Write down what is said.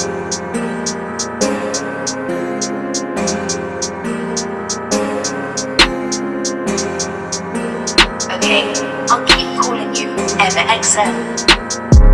Okay, I'll keep calling you MXM.